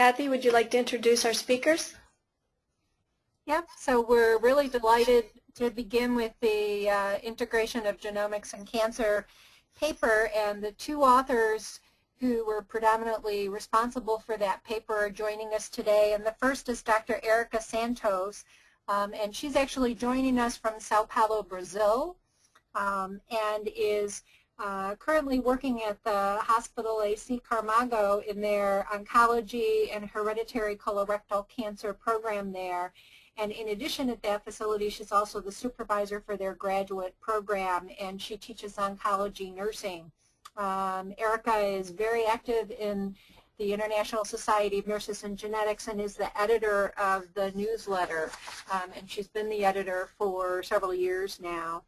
Kathy, would you like to introduce our speakers? Yep, so we're really delighted to begin with the uh, integration of genomics and cancer paper and the two authors who were predominantly responsible for that paper are joining us today. And the first is Dr. Erica Santos, um, and she's actually joining us from Sao Paulo, Brazil, um, and is uh, currently working at the Hospital AC Camargo in their oncology and hereditary colorectal cancer program there. And in addition at that facility, she's also the supervisor for their graduate program, and she teaches oncology nursing. Um, Erica is very active in the International Society of Nurses and Genetics and is the editor of the newsletter. Um, and she's been the editor for several years now.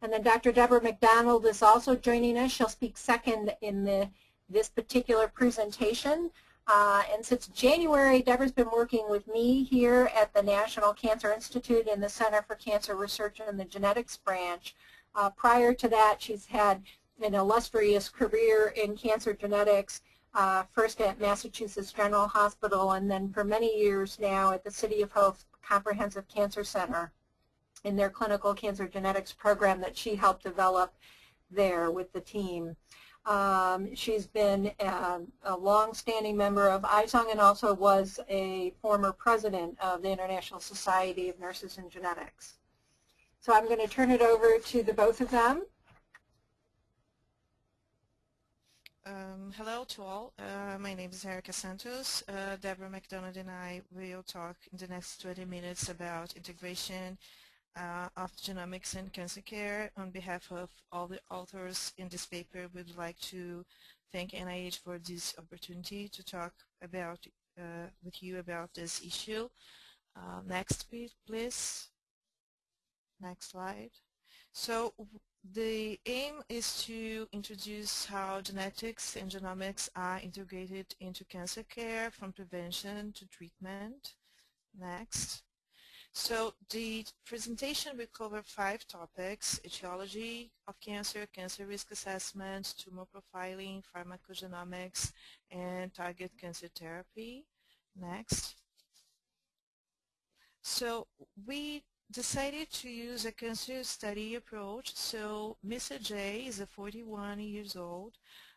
And then Dr. Deborah McDonald is also joining us. She'll speak second in the, this particular presentation. Uh, and since January, Deborah's been working with me here at the National Cancer Institute in the Center for Cancer Research in the Genetics Branch. Uh, prior to that, she's had an illustrious career in cancer genetics, uh, first at Massachusetts General Hospital and then for many years now at the City of Hope Comprehensive Cancer Center in their clinical cancer genetics program that she helped develop there with the team. Um, she's been a, a long-standing member of ISONG and also was a former president of the International Society of Nurses and Genetics. So I'm going to turn it over to the both of them. Um, hello to all. Uh, my name is Erica Santos. Uh, Deborah McDonald and I will talk in the next 20 minutes about integration uh, of genomics and cancer care. On behalf of all the authors in this paper, we'd like to thank NIH for this opportunity to talk about uh, with you about this issue. Uh, next, please. Next slide. So the aim is to introduce how genetics and genomics are integrated into cancer care from prevention to treatment. Next. So the presentation will cover five topics, etiology of cancer, cancer risk assessment, tumor profiling, pharmacogenomics, and target cancer therapy. Next. So we decided to use a cancer study approach. So Mr. J is a 41 years old,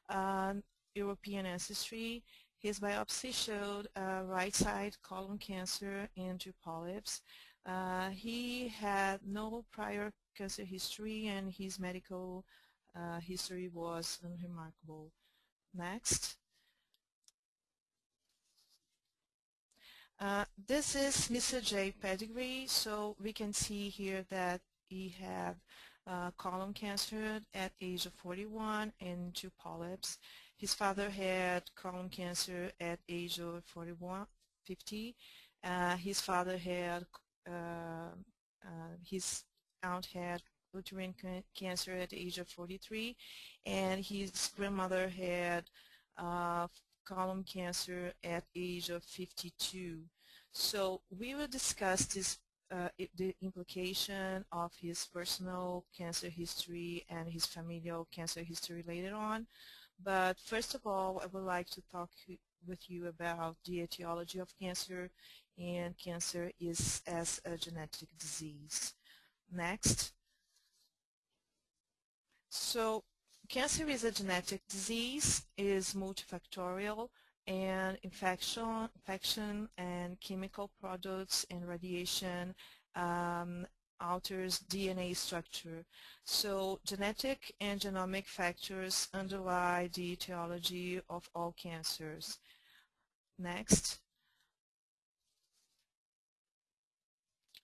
um, European ancestry. His biopsy showed uh, right side colon cancer and two polyps. Uh, he had no prior cancer history and his medical uh, history was unremarkable. Next. Uh, this is Mr. J pedigree, so we can see here that he had uh, colon cancer at age of 41 and two polyps. His father had colon cancer at age of 41, 50. Uh, his father had, uh, uh, his aunt had uterine cancer at the age of 43, and his grandmother had uh, colon cancer at age of 52. So we will discuss this uh, the implication of his personal cancer history and his familial cancer history later on. But first of all, I would like to talk with you about the etiology of cancer and cancer is as a genetic disease. Next. So cancer is a genetic disease, is multifactorial, and infection, infection and chemical products and radiation um, alters DNA structure. So genetic and genomic factors underlie the etiology of all cancers. Next.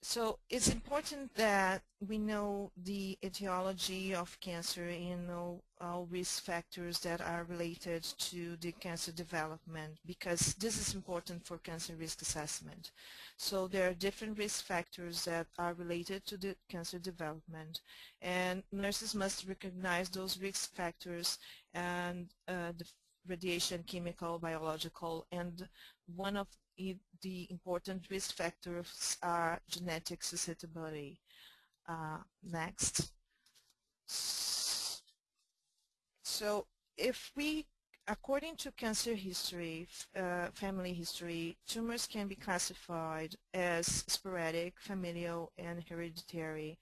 So it's important that we know the etiology of cancer and know all risk factors that are related to the cancer development because this is important for cancer risk assessment. So there are different risk factors that are related to the cancer development and nurses must recognize those risk factors and uh, the radiation, chemical, biological, and one of the important risk factors are genetic susceptibility. Uh, next. So if we according to cancer history, uh, family history, tumors can be classified as sporadic, familial, and hereditary.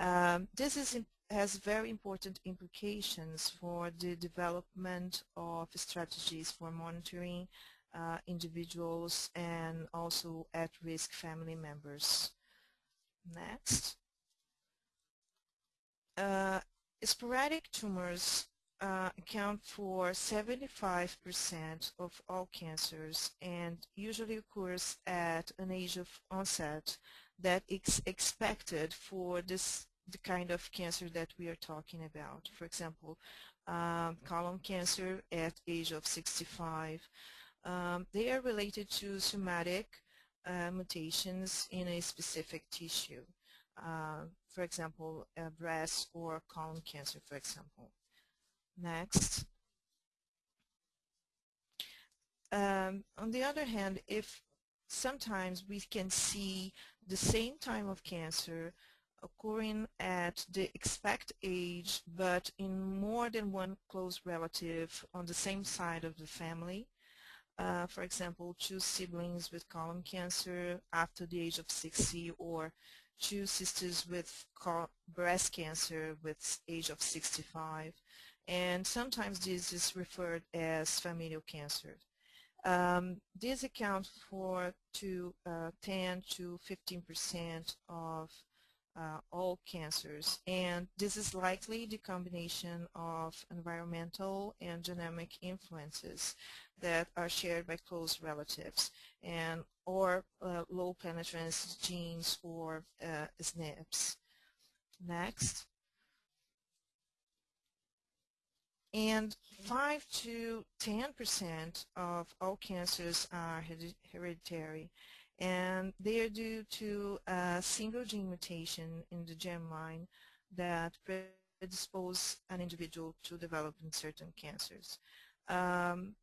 Um, this is has very important implications for the development of strategies for monitoring uh, individuals and also at-risk family members. Next. Uh, sporadic tumors uh, account for 75% of all cancers and usually occurs at an age of onset that is expected for this the kind of cancer that we are talking about. For example, um, colon cancer at age of 65. Um, they are related to somatic uh, mutations in a specific tissue. Uh, for example, breast or colon cancer, for example. Next. Um, on the other hand, if sometimes we can see the same time of cancer occurring at the expected age but in more than one close relative on the same side of the family. Uh, for example, two siblings with colon cancer after the age of 60 or two sisters with breast cancer with age of 65 and sometimes this is referred as familial cancer. Um, this accounts for to uh, 10 to 15 percent of uh, all cancers. And this is likely the combination of environmental and genomic influences that are shared by close relatives and or uh, low penetrance genes or uh, SNPs. Next. And 5 to 10% of all cancers are hereditary and they are due to a single gene mutation in the germline that predispose an individual to developing certain cancers. Um,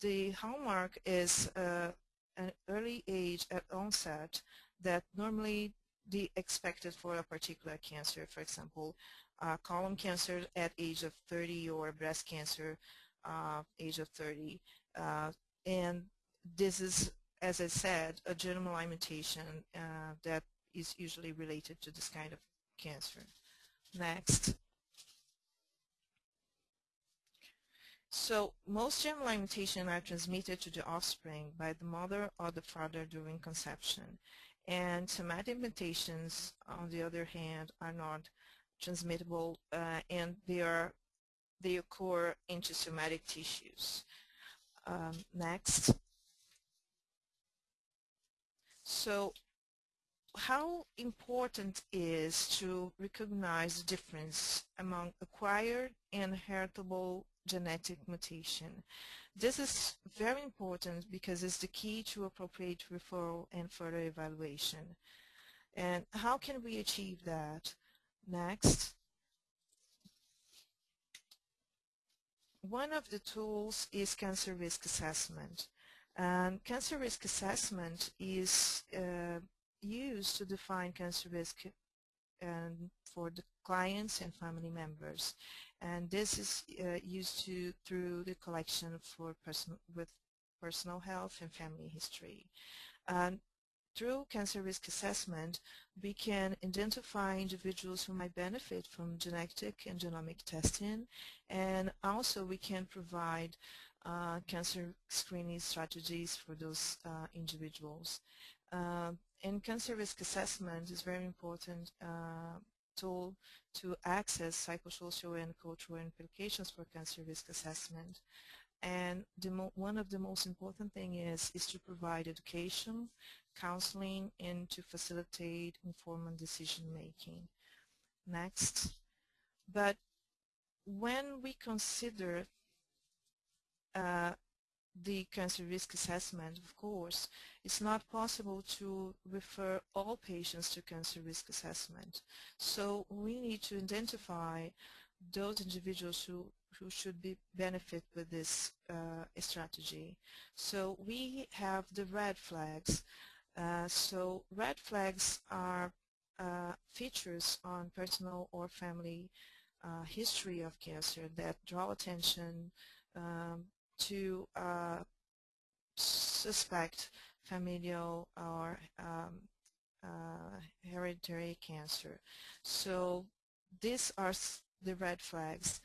the hallmark is uh, an early age at onset that normally the expected for a particular cancer, for example, uh, colon cancer at age of 30 or breast cancer uh, age of 30. Uh, and this is as I said, a germline mutation uh, that is usually related to this kind of cancer. Next. So most germline mutations are transmitted to the offspring by the mother or the father during conception. And somatic mutations, on the other hand, are not transmittable uh, and they, are, they occur into somatic tissues. Um, next. So how important is to recognize the difference among acquired and heritable genetic mutation. This is very important because it's the key to appropriate referral and further evaluation. And how can we achieve that? Next. One of the tools is cancer risk assessment. And cancer risk assessment is uh, used to define cancer risk and for the clients and family members. And this is uh, used to through the collection for person with personal health and family history. And through cancer risk assessment, we can identify individuals who might benefit from genetic and genomic testing, and also we can provide uh, cancer screening strategies for those uh, individuals. Uh, and cancer risk assessment is very important uh, tool to access psychosocial and cultural implications for cancer risk assessment. And one of the most important thing is, is to provide education, counseling, and to facilitate informed decision making. Next. But when we consider uh, the cancer risk assessment, of course, it's not possible to refer all patients to cancer risk assessment. So we need to identify those individuals who, who should be benefit with this uh, strategy. So we have the red flags. Uh, so red flags are uh, features on personal or family uh, history of cancer that draw attention um, to uh, suspect familial or um, uh, hereditary cancer. So these are the red flags.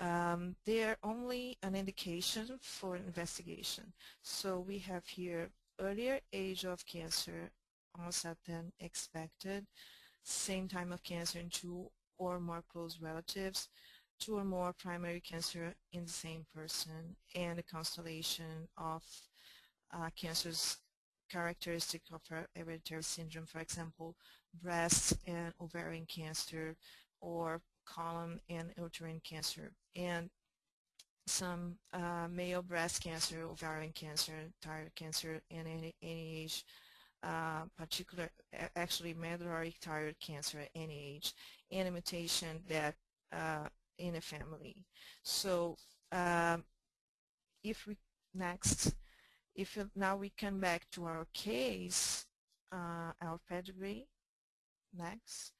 Um, they are only an indication for investigation. So we have here earlier age of cancer onset than expected, same time of cancer in two or more close relatives, two or more primary cancer in the same person, and a constellation of uh, cancers characteristic of hereditary syndrome, for example, breast and ovarian cancer or colon and uterine cancer. And some uh, male breast cancer, ovarian cancer, thyroid cancer, and age, uh, particular, actually medullary thyroid cancer at any age, and a mutation that uh, in a family. So um, if we, next, if now we come back to our case, uh, our pedigree, next,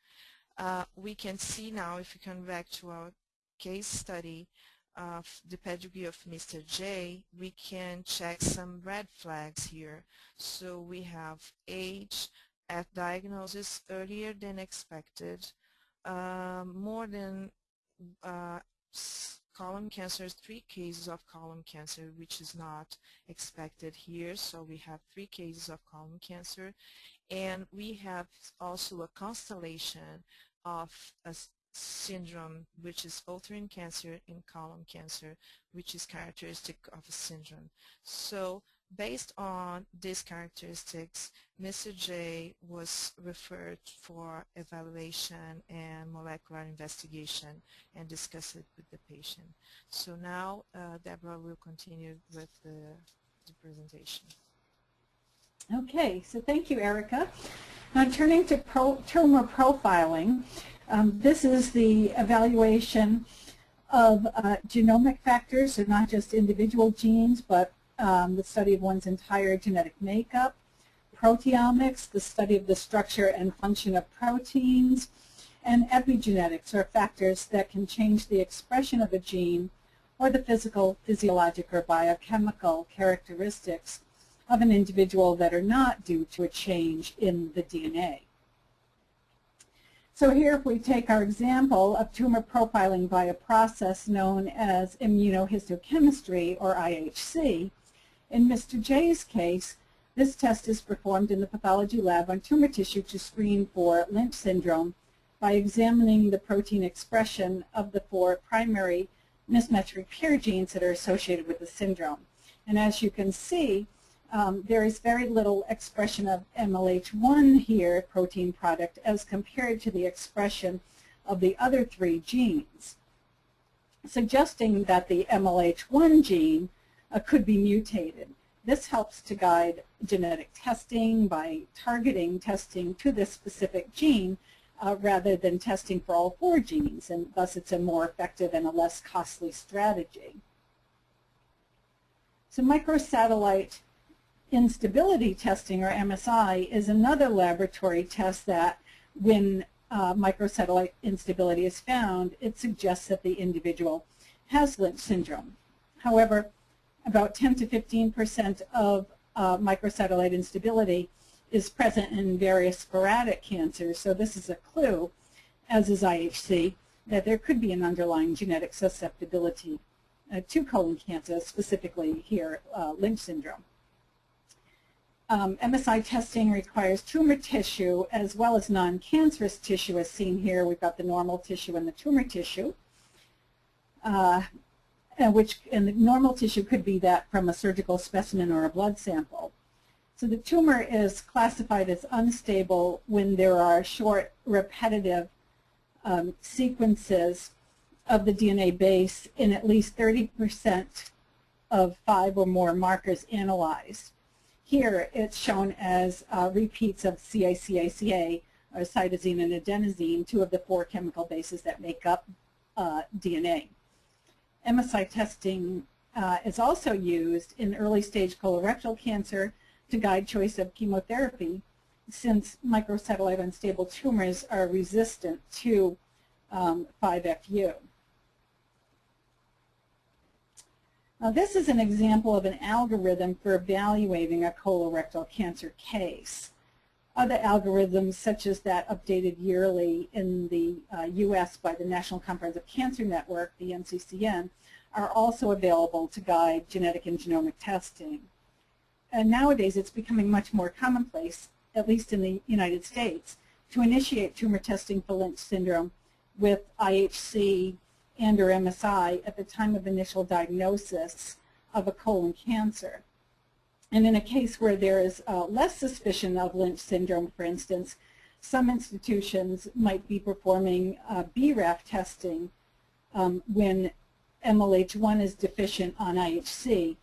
uh, we can see now if we come back to our case study of the pedigree of Mr. J, we can check some red flags here. So we have age at diagnosis earlier than expected, uh, more than uh, colon cancer, three cases of colon cancer, which is not expected here. So we have three cases of colon cancer. And we have also a constellation of a syndrome, which is uterine cancer in colon cancer, which is characteristic of a syndrome. So based on these characteristics, Mr. J was referred for evaluation and molecular investigation and discussed it with the patient. So now uh, Deborah will continue with the, the presentation. Okay, so thank you, Erica. Now turning to pro tumor profiling, um, this is the evaluation of uh, genomic factors, so not just individual genes, but um, the study of one's entire genetic makeup. Proteomics, the study of the structure and function of proteins. And epigenetics are factors that can change the expression of a gene or the physical, physiologic, or biochemical characteristics of an individual that are not due to a change in the DNA. So here if we take our example of tumor profiling by a process known as immunohistochemistry or IHC, in Mr. J's case, this test is performed in the pathology lab on tumor tissue to screen for Lynch syndrome by examining the protein expression of the four primary mismatch repair genes that are associated with the syndrome. And as you can see, um, there is very little expression of MLH1 here, protein product, as compared to the expression of the other three genes, suggesting that the MLH1 gene uh, could be mutated. This helps to guide genetic testing by targeting testing to this specific gene uh, rather than testing for all four genes, and thus it's a more effective and a less costly strategy. So microsatellite instability testing, or MSI, is another laboratory test that when uh, microsatellite instability is found, it suggests that the individual has Lynch syndrome. However, about 10 to 15 percent of uh, microsatellite instability is present in various sporadic cancers, so this is a clue, as is IHC, that there could be an underlying genetic susceptibility uh, to colon cancer, specifically here, uh, Lynch syndrome. Um, MSI testing requires tumor tissue as well as non-cancerous tissue as seen here. We've got the normal tissue and the tumor tissue. Uh, and which and the normal tissue could be that from a surgical specimen or a blood sample. So the tumor is classified as unstable when there are short repetitive um, sequences of the DNA base in at least 30% of five or more markers analyzed. Here it's shown as uh, repeats of CA-CA-CA, or cytosine and adenosine, two of the four chemical bases that make up uh, DNA. MSI testing uh, is also used in early stage colorectal cancer to guide choice of chemotherapy since microsatellite unstable tumors are resistant to um, 5-FU. Now this is an example of an algorithm for evaluating a colorectal cancer case. Other algorithms, such as that updated yearly in the uh, U.S. by the National Comprehensive Cancer Network, the NCCN, are also available to guide genetic and genomic testing. And nowadays it's becoming much more commonplace, at least in the United States, to initiate tumor testing for Lynch syndrome with IHC and or MSI at the time of initial diagnosis of a colon cancer. And in a case where there is uh, less suspicion of Lynch syndrome, for instance, some institutions might be performing uh, BRAF testing um, when MLH1 is deficient on IHC.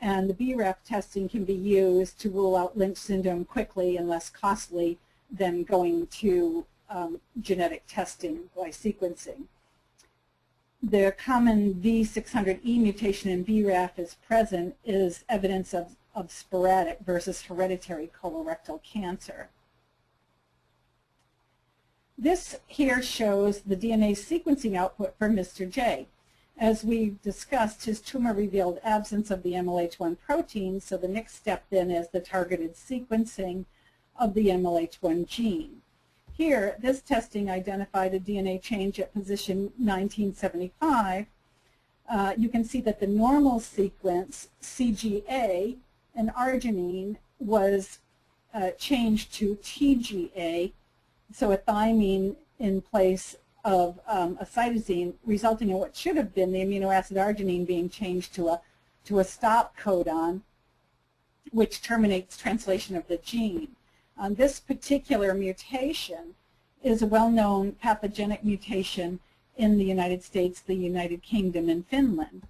And the BRAF testing can be used to rule out Lynch syndrome quickly and less costly than going to um, genetic testing by sequencing. The common V600E mutation in BRAF is present is evidence of, of sporadic versus hereditary colorectal cancer. This here shows the DNA sequencing output for Mr. J. As we discussed, his tumor revealed absence of the MLH1 protein, so the next step then is the targeted sequencing of the MLH1 gene. Here, this testing identified a DNA change at position 1975. Uh, you can see that the normal sequence, CGA, and arginine was uh, changed to TGA, so a thymine in place of um, a cytosine, resulting in what should have been the amino acid arginine being changed to a, to a stop codon, which terminates translation of the gene. Um, this particular mutation is a well-known pathogenic mutation in the United States, the United Kingdom, and Finland.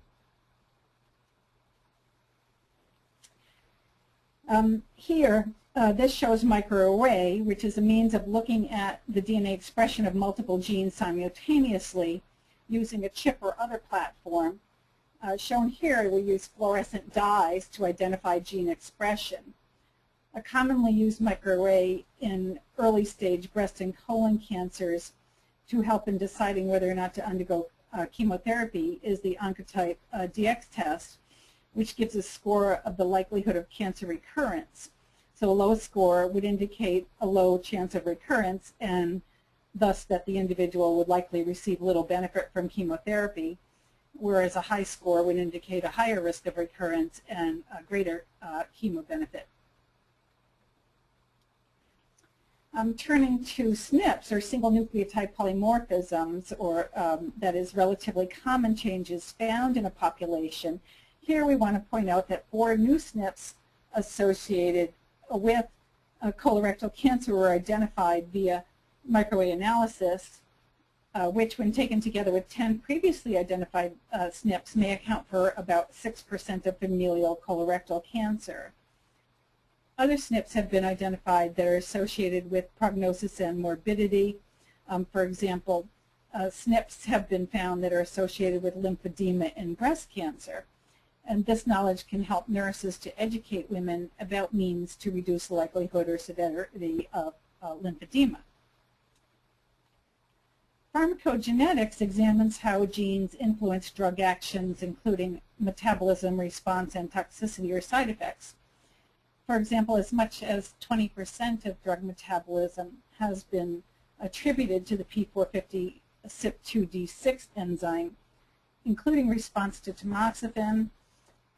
Um, here, uh, this shows microarray, which is a means of looking at the DNA expression of multiple genes simultaneously using a chip or other platform. Uh, shown here, we use fluorescent dyes to identify gene expression a commonly used microarray in early stage breast and colon cancers to help in deciding whether or not to undergo uh, chemotherapy is the Oncotype uh, DX test, which gives a score of the likelihood of cancer recurrence. So a low score would indicate a low chance of recurrence and thus that the individual would likely receive little benefit from chemotherapy, whereas a high score would indicate a higher risk of recurrence and a greater uh, chemo benefit. Um, turning to SNPs, or single nucleotide polymorphisms, or um, that is relatively common changes found in a population, here we want to point out that four new SNPs associated with uh, colorectal cancer were identified via microarray analysis, uh, which when taken together with 10 previously identified uh, SNPs may account for about 6% of familial colorectal cancer. Other SNPs have been identified that are associated with prognosis and morbidity. Um, for example, uh, SNPs have been found that are associated with lymphedema in breast cancer. And this knowledge can help nurses to educate women about means to reduce the likelihood or severity of uh, lymphedema. Pharmacogenetics examines how genes influence drug actions, including metabolism, response, and toxicity or side effects. For example, as much as 20% of drug metabolism has been attributed to the P450 CYP2D6 enzyme, including response to tamoxifen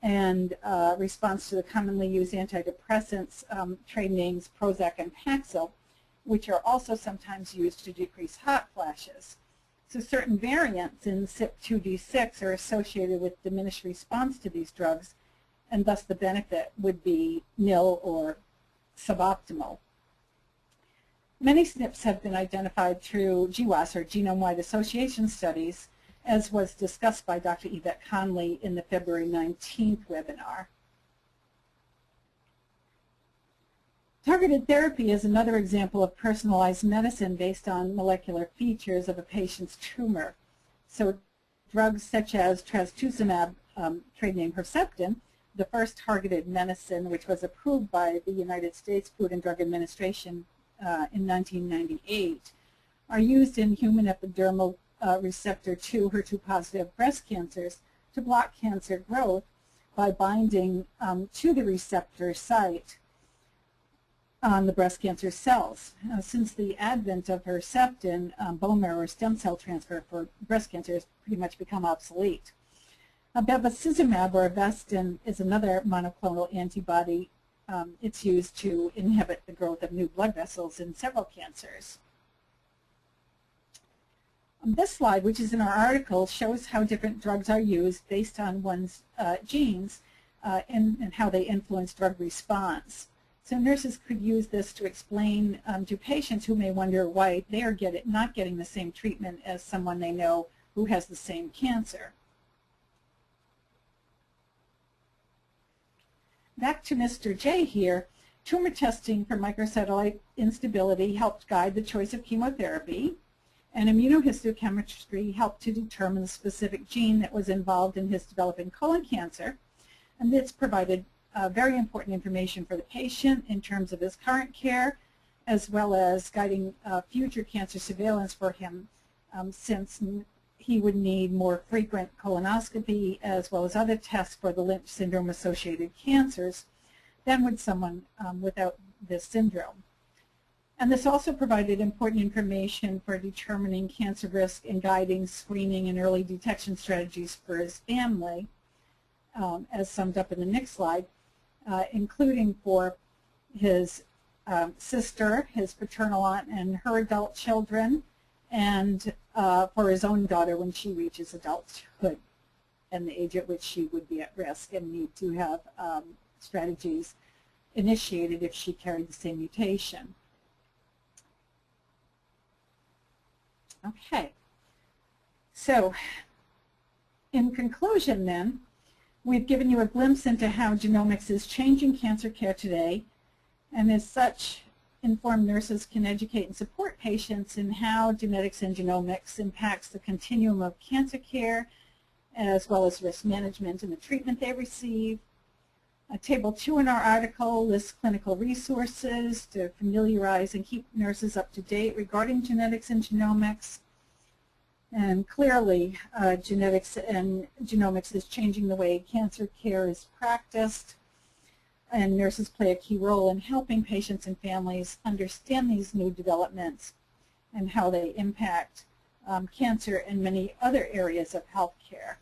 and uh, response to the commonly used antidepressants, um, trade names Prozac and Paxil, which are also sometimes used to decrease hot flashes. So certain variants in CYP2D6 are associated with diminished response to these drugs, and thus the benefit would be nil or suboptimal. Many SNPs have been identified through GWAS, or genome-wide association studies, as was discussed by Dr. Yvette Conley in the February 19th webinar. Targeted therapy is another example of personalized medicine based on molecular features of a patient's tumor. So drugs such as trastuzumab, um, trade name Herceptin, the first targeted medicine, which was approved by the United States Food and Drug Administration uh, in 1998, are used in human epidermal uh, receptor 2 HER2 positive breast cancers to block cancer growth by binding um, to the receptor site on the breast cancer cells. Uh, since the advent of Herceptin, um, bone marrow or stem cell transfer for breast cancer has pretty much become obsolete. Uh, bevacizumab or Avastin is another monoclonal antibody. Um, it's used to inhibit the growth of new blood vessels in several cancers. This slide, which is in our article, shows how different drugs are used based on one's uh, genes uh, and, and how they influence drug response. So nurses could use this to explain um, to patients who may wonder why they are get it, not getting the same treatment as someone they know who has the same cancer. Back to Mr. J here, tumor testing for microsatellite instability helped guide the choice of chemotherapy, and immunohistochemistry helped to determine the specific gene that was involved in his developing colon cancer, and this provided uh, very important information for the patient in terms of his current care, as well as guiding uh, future cancer surveillance for him, um, since he would need more frequent colonoscopy as well as other tests for the Lynch syndrome-associated cancers than would someone um, without this syndrome. And this also provided important information for determining cancer risk and guiding screening and early detection strategies for his family, um, as summed up in the next slide uh, including for his um, sister, his paternal aunt, and her adult children, and uh, for his own daughter when she reaches adulthood and the age at which she would be at risk and need to have um, strategies initiated if she carried the same mutation. Okay. So, in conclusion then, We've given you a glimpse into how genomics is changing cancer care today, and as such, informed nurses can educate and support patients in how genetics and genomics impacts the continuum of cancer care, as well as risk management and the treatment they receive. Uh, table two in our article lists clinical resources to familiarize and keep nurses up to date regarding genetics and genomics. And clearly, uh, genetics and genomics is changing the way cancer care is practiced, and nurses play a key role in helping patients and families understand these new developments and how they impact um, cancer and many other areas of healthcare.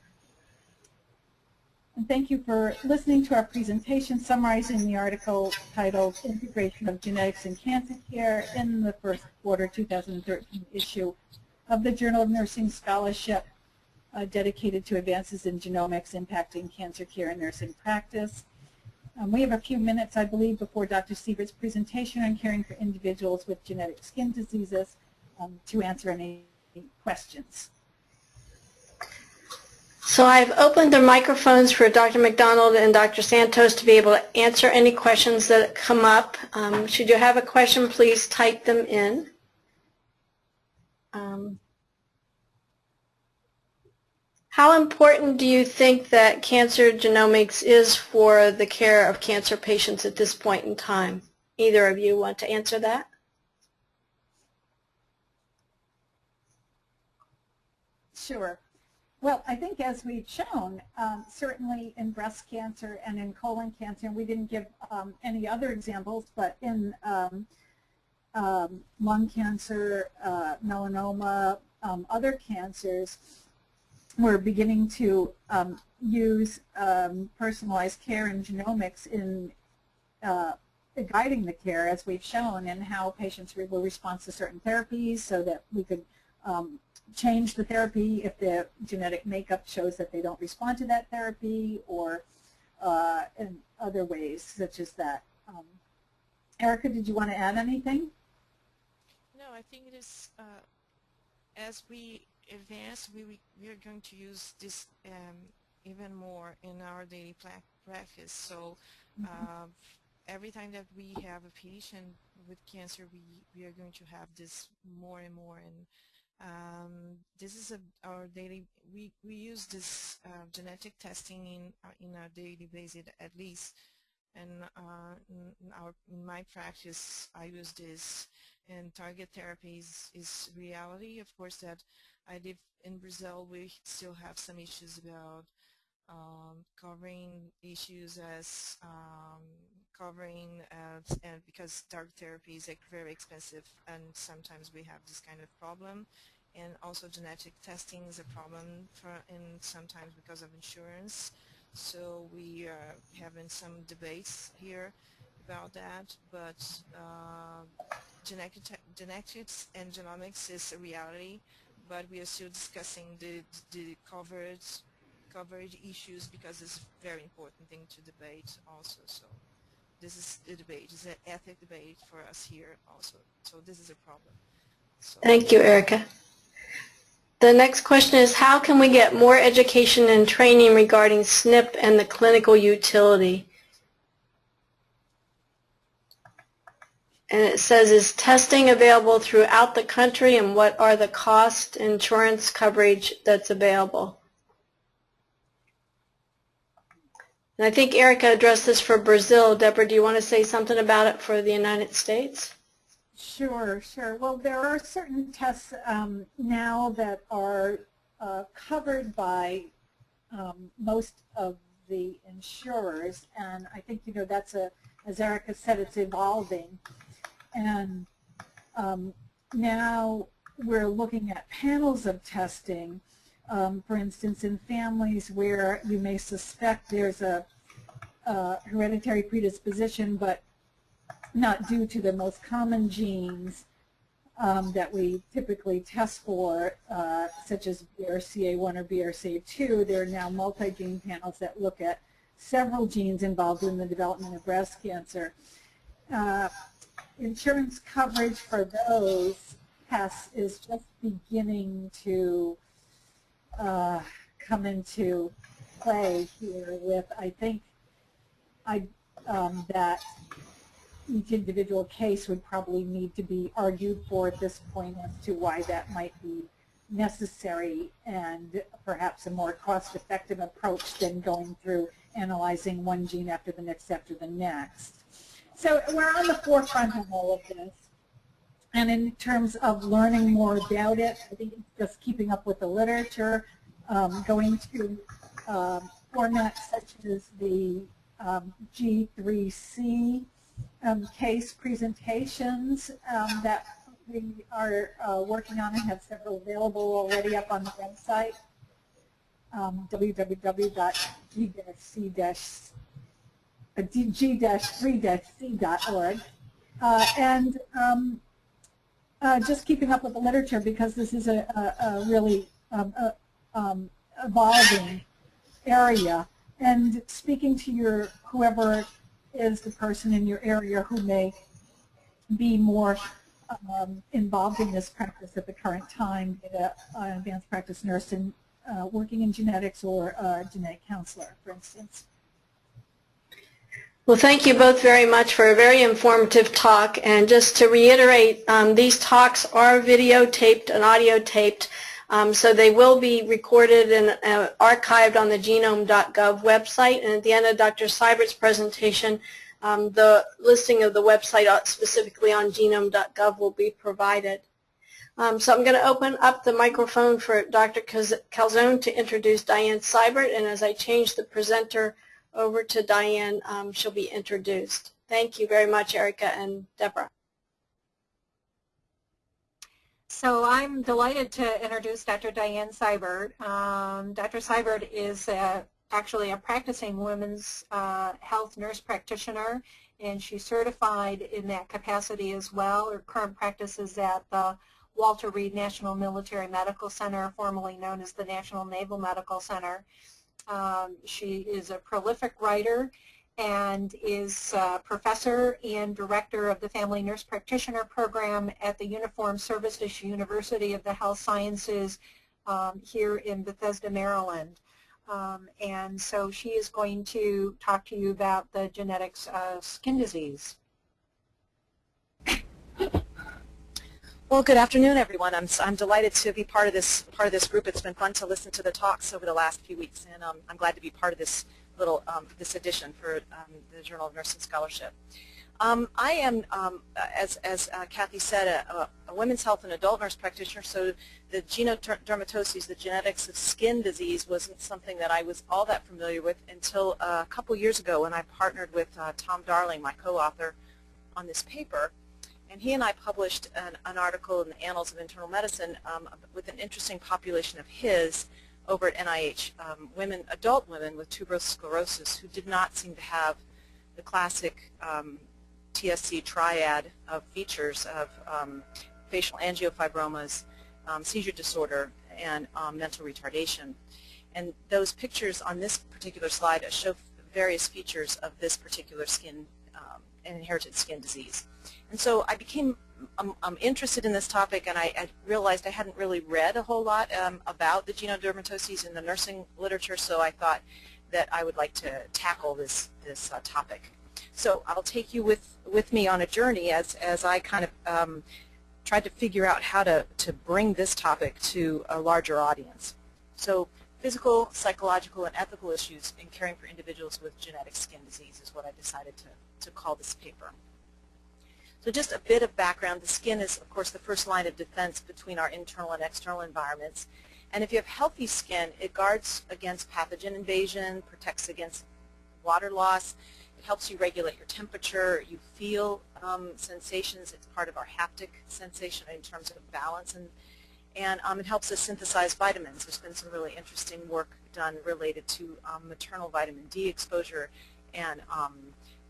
And thank you for listening to our presentation summarizing the article titled Integration of Genetics in Cancer Care in the first quarter 2013 issue of the Journal of Nursing Scholarship uh, dedicated to advances in genomics impacting cancer care and nursing practice. Um, we have a few minutes, I believe, before Dr. Seibert's presentation on caring for individuals with genetic skin diseases um, to answer any questions. So I've opened the microphones for Dr. McDonald and Dr. Santos to be able to answer any questions that come up. Um, should you have a question, please type them in. Um, how important do you think that cancer genomics is for the care of cancer patients at this point in time? Either of you want to answer that? Sure. Well, I think as we've shown, um, certainly in breast cancer and in colon cancer, and we didn't give um, any other examples, but in um, um, lung cancer, uh, melanoma, um, other cancers, we're beginning to um, use personalized care and genomics in uh, guiding the care, as we've shown, and how patients will respond to certain therapies so that we could um, change the therapy if the genetic makeup shows that they don't respond to that therapy or uh, in other ways such as that. Um, Erica, did you want to add anything? No, I think it is, uh, as we advance, we, we are going to use this um, even more in our daily practice. So mm -hmm. uh, every time that we have a patient with cancer, we, we are going to have this more and more. And um, this is a, our daily, we, we use this uh, genetic testing in, uh, in our daily basis at least. And uh, in, our, in my practice, I use this and target therapies is reality. Of course, that I live in Brazil, we still have some issues about um, covering issues as um, covering uh, and because dark therapy is very expensive and sometimes we have this kind of problem. And also genetic testing is a problem for and sometimes because of insurance. So we are having some debates here about that but uh, genetic genetics and genomics is a reality but we are still discussing the, the coverage coverage issues because it's a very important thing to debate also so this is a debate it's an ethic debate for us here also so this is a problem so Thank you, Erica. The next question is how can we get more education and training regarding SNP and the clinical utility? And it says, is testing available throughout the country and what are the cost insurance coverage that's available? And I think Erica addressed this for Brazil. Deborah, do you want to say something about it for the United States? Sure, sure. Well, there are certain tests um, now that are uh, covered by um, most of the insurers, and I think, you know, that's a, as Erica said, it's evolving. And um, now we're looking at panels of testing, um, for instance, in families where you may suspect there's a, a hereditary predisposition, but not due to the most common genes um, that we typically test for, uh, such as BRCA1 or BRCA2. There are now multi-gene panels that look at several genes involved in the development of breast cancer. Uh, insurance coverage for those tests is just beginning to uh, come into play here with, I think, I, um, that each individual case would probably need to be argued for at this point as to why that might be necessary and perhaps a more cost-effective approach than going through analyzing one gene after the next after the next. So we're on the forefront of all of this. And in terms of learning more about it, I think just keeping up with the literature, um, going to um, formats such as the um, G3C um, case presentations um, that we are uh, working on and have several available already up on the website, um, www.g-3c.org. Uh, and um, uh, just keeping up with the literature because this is a, a, a really um, a, um, evolving area. And speaking to your whoever is the person in your area who may be more um, involved in this practice at the current time, be an advanced practice nurse and uh, working in genetics or a genetic counselor, for instance. Well, thank you both very much for a very informative talk. And just to reiterate, um, these talks are videotaped and audio taped. Um, so they will be recorded and uh, archived on the genome.gov website. And at the end of Dr. Seibert's presentation, um, the listing of the website uh, specifically on genome.gov will be provided. Um, so I'm going to open up the microphone for Dr. Calzone to introduce Diane Seibert. And as I change the presenter over to Diane, um, she'll be introduced. Thank you very much, Erica and Deborah. So I'm delighted to introduce Dr. Diane Seibert. Um, Dr. Seibert is a, actually a practicing women's uh, health nurse practitioner, and she's certified in that capacity as well. Her current practice is at the Walter Reed National Military Medical Center, formerly known as the National Naval Medical Center. Um, she is a prolific writer and is uh, professor and director of the Family Nurse Practitioner Program at the Uniform Services University of the Health Sciences um, here in Bethesda, Maryland. Um, and so she is going to talk to you about the genetics of skin disease. Well, good afternoon, everyone. I'm, I'm delighted to be part of this part of this group. It's been fun to listen to the talks over the last few weeks, and um, I'm glad to be part of this little um, this edition for um, the Journal of Nursing Scholarship. Um, I am, um, as, as uh, Kathy said, a, a, women's health and adult nurse practitioner, so the genodermatoses, the genetics of skin disease, wasn't something that I was all that familiar with until uh, a couple years ago when I partnered with uh, Tom Darling, my co-author, on this paper. And he and I published an, an article in the Annals of Internal Medicine um, with an interesting population of his over at NIH, um, women, adult women with tuberous sclerosis who did not seem to have the classic um, TSC triad of features of um, facial angiofibromas, um, seizure disorder, and um, mental retardation. And those pictures on this particular slide show various features of this particular skin, um, inherited skin disease. And so I became I'm, I'm, interested in this topic and I, I, realized I hadn't really read a whole lot um, about the genodermatoses in the nursing literature, so I thought that I would like to tackle this, this uh, topic. So I'll take you with, with me on a journey as, as I kind of um, tried to figure out how to, to bring this topic to a larger audience. So physical, psychological, and ethical issues in caring for individuals with genetic skin disease is what I decided to, to call this paper. So just a bit of background. The skin is, of course, the first line of defense between our internal and external environments. And if you have healthy skin, it guards against pathogen invasion, protects against water loss, it helps you regulate your temperature. You feel um, sensations. It's part of our haptic sensation in terms of balance. And, and um, it helps us synthesize vitamins. There's been some really interesting work done related to um, maternal vitamin D exposure and um,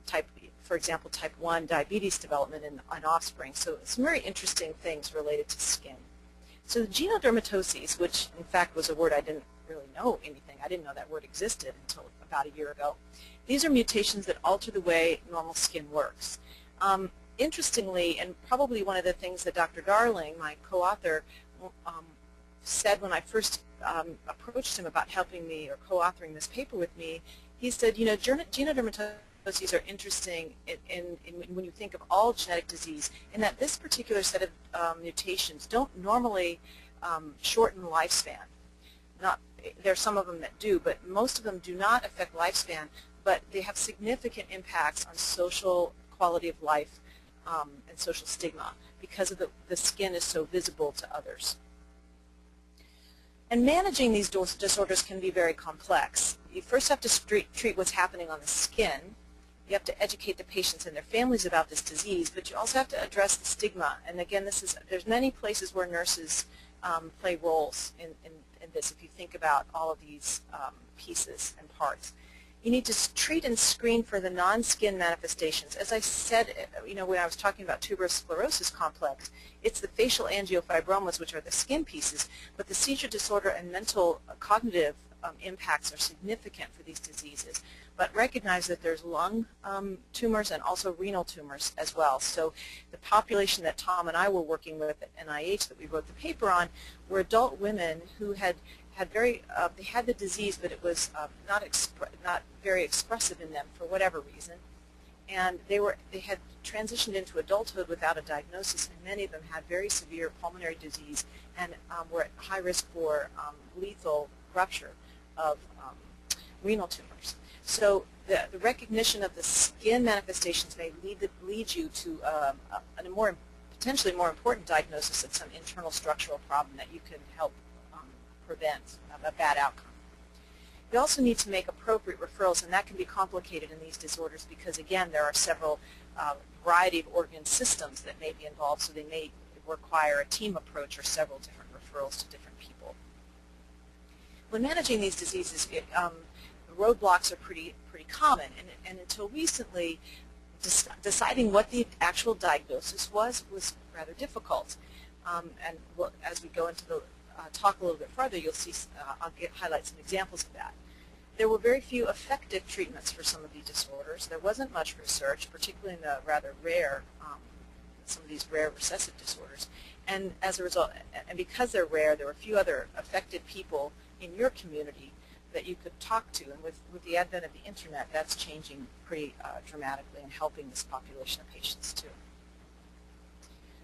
type, for example, type 1 diabetes development in, in offspring. So some very interesting things related to skin. So the genodermatoses, which in fact was a word I didn't really know anything. I didn't know that word existed until about a year ago. These are mutations that alter the way normal skin works. Um, interestingly, and probably one of the things that Dr. Darling, my co-author, um, said when I first um, approached him about helping me or co-authoring this paper with me, he said, you know, genodermatoses are interesting in, in, in, when you think of all genetic disease in that this particular set of um, mutations don't normally um, shorten lifespan. Not there are some of them that do, but most of them do not affect lifespan, but they have significant impacts on social quality of life um, and social stigma because of the, the skin is so visible to others. And managing these disorders can be very complex. You first have to treat what's happening on the skin. You have to educate the patients and their families about this disease, but you also have to address the stigma. And again, this is there's many places where nurses um, play roles in, in in this if you think about all of these um, pieces and parts. You need to treat and screen for the non-skin manifestations. As I said, uh, you know, when I was talking about tuberous sclerosis complex, it's the facial angiofibromas, which are the skin pieces, but the seizure disorder and mental uh, cognitive um, impacts are significant for these diseases. But recognize that there's lung um, tumors and also renal tumors as well. So the population that Tom and I were working with at NIH that we wrote the paper on were adult women who had had very, uh, they had the disease, but it was uh, not not very expressive in them for whatever reason. And they were, they had transitioned into adulthood without a diagnosis, and many of them had very severe pulmonary disease and um, were at high risk for um, lethal rupture of um, renal tumors. So the, the, recognition of the skin manifestations may lead, the, lead you to um, a, a, more potentially more important diagnosis of some internal structural problem that you can help um, prevent a bad outcome. You also need to make appropriate referrals, and that can be complicated in these disorders because, again, there are several uh, variety of organ systems that may be involved, so they may require a team approach or several different referrals to different. When managing these diseases, it, um, roadblocks are pretty pretty common, and, and until recently, deciding what the actual diagnosis was was rather difficult. Um, and we'll, as we go into the uh, talk a little bit further, you'll see uh, I'll get, highlight some examples of that. There were very few effective treatments for some of these disorders. There wasn't much research, particularly in the rather rare, um, some of these rare recessive disorders. And as a result, and because they're rare, there were few other affected people in your community that you could talk to. And with, with the advent of the internet, that's changing pretty uh, dramatically and helping this population of patients too.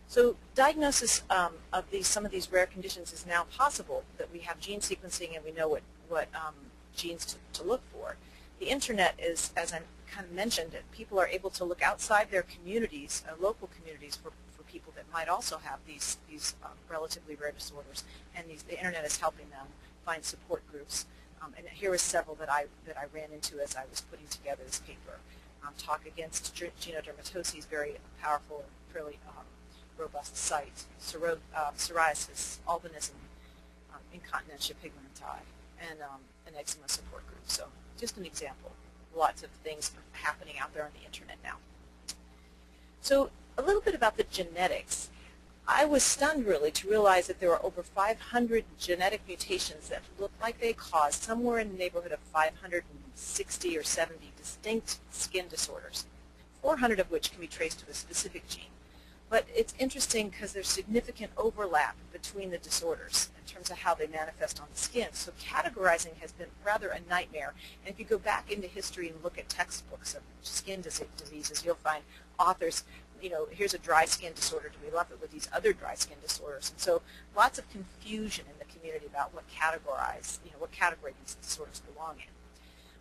So diagnosis um, of these, some of these rare conditions is now possible that we have gene sequencing and we know what, what um, genes to, to, look for. the internet is, as I kind of mentioned, people are able to look outside their communities, uh, local communities, for, for people that might also have these, these um, relatively rare disorders. And these, the internet is helping them find support groups. Um, and here are several that I, that I ran into as I was putting together this paper. Um, Talk Against Genodermatoses, very powerful and fairly um, robust site. Psori- uh, psoriasis, albinism, um, incontinentia pigmenti, and um, an eczema support group. So just an example. Lots of things happening out there on the internet now. So a little bit about the genetics. I was stunned really to realize that there are over 500 genetic mutations that look like they cause somewhere in the neighborhood of 560 or 70 distinct skin disorders, 400 of which can be traced to a specific gene. But it's interesting because there's significant overlap between the disorders in terms of how they manifest on the skin. So categorizing has been rather a nightmare. And if you go back into history and look at textbooks of skin diseases, you'll find authors, you know, here's a dry skin disorder. Do we lump it with these other dry skin disorders? And so lots of confusion in the community about what categorize, you know, what category these disorders belong in.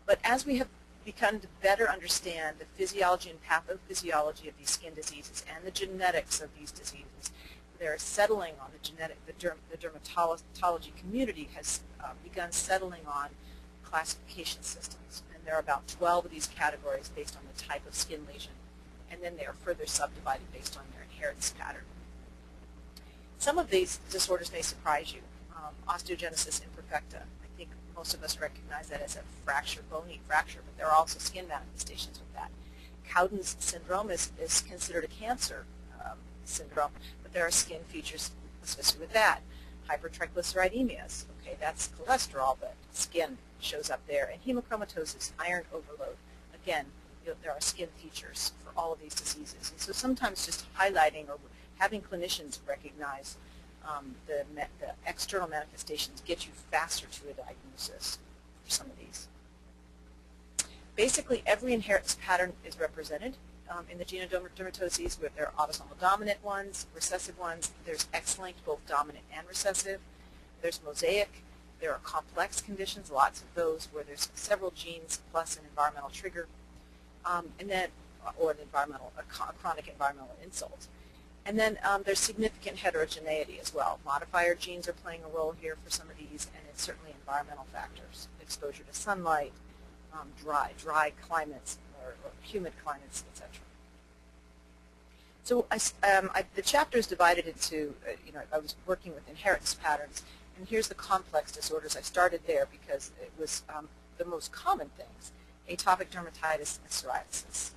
But as we have begun to better understand the physiology and pathophysiology of these skin diseases and the genetics of these diseases. They're settling on the genetic, the, derm, the dermatology community has uh, begun settling on classification systems. And there are about 12 of these categories based on the type of skin lesion. And then they are further subdivided based on their inheritance pattern. Some of these disorders may surprise you. Um, osteogenesis imperfecta, I think most of us recognize that as a fracture, bony fracture, but there are also skin manifestations with that. Cowden's syndrome is, is considered a cancer um, syndrome, but there are skin features associated with that. Hypertriglyceridemias, okay, that's cholesterol, but skin shows up there. And hemochromatosis, iron overload, again, you know, there are skin features for all of these diseases. And so sometimes just highlighting or having clinicians recognize um, the, the external manifestations get you faster to a diagnosis for some of these. Basically, every inheritance pattern is represented um, in the genodermatoses where there are autosomal dominant ones, recessive ones. There's X-linked, both dominant and recessive. There's mosaic. There are complex conditions, lots of those where there's several genes plus an environmental trigger, um, and then or an environmental, a chronic environmental insult. And then um, there's significant heterogeneity as well. Modifier genes are playing a role here for some of these, and it's certainly environmental factors, exposure to sunlight, um, dry, dry climates, or, or humid climates, etc. So I, um, I, the chapter is divided into, uh, you know, I was working with inheritance patterns, and here's the complex disorders. I started there because it was um, the most common things, atopic dermatitis and psoriasis.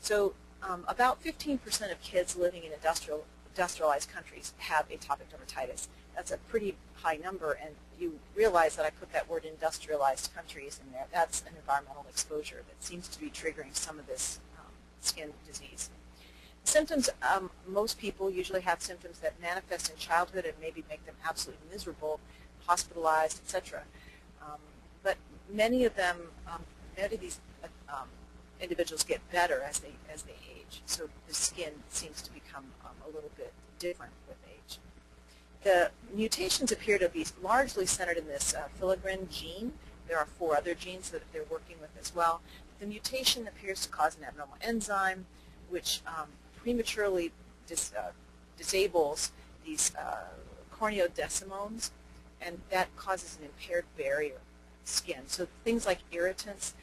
So um, about 15% of kids living in industrial, industrialized countries have atopic dermatitis. That's a pretty high number, and you realize that I put that word industrialized countries in there. That's an environmental exposure that seems to be triggering some of this um, skin disease. Symptoms, um, most people usually have symptoms that manifest in childhood and maybe make them absolutely miserable, hospitalized, etc. Um, but many of them, um, many of these uh, individuals get better as they as they age. So the skin seems to become um, a little bit different with age. The mutations appear to be largely centered in this uh, filaggrin gene. There are four other genes that they're working with as well. The mutation appears to cause an abnormal enzyme, which um, prematurely dis, uh, disables these uh, corneodesmosomes, and that causes an impaired barrier skin. So things like irritants,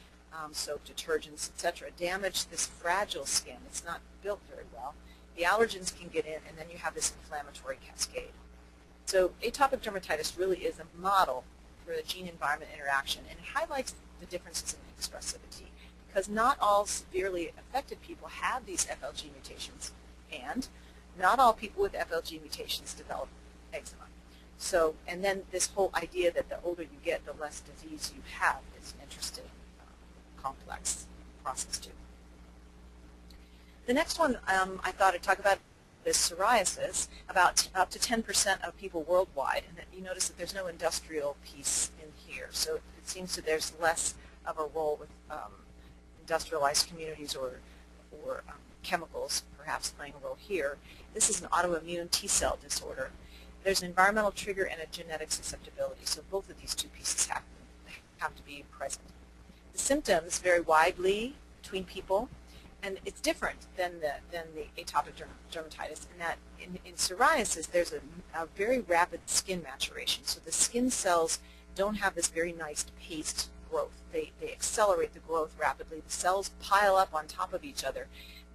um, soap, detergents, etc., damage this fragile skin. It's not built very well. The allergens can get in, and then you have this inflammatory cascade. So atopic dermatitis really is a model for the gene-environment interaction, and it highlights the differences in expressivity because not all severely affected people have these FLG mutations, and not all people with FLG mutations develop eczema. So, and then this whole idea that the older you get, the less disease you have is interesting complex process too. The next one um, I thought I'd talk about is psoriasis. About up to 10% of people worldwide, and you notice that there's no industrial piece in here. So it seems that there's less of a role with um, industrialized communities or, or um, chemicals perhaps playing a role here. This is an autoimmune T-cell disorder. There's an environmental trigger and a genetic susceptibility. So both of these two pieces have, have to be present. The symptoms vary widely between people, and it's different than the, than the atopic derm dermatitis in that in, in psoriasis there's a, a very rapid skin maturation. So the skin cells don't have this very nice paced growth. They, they accelerate the growth rapidly. The cells pile up on top of each other.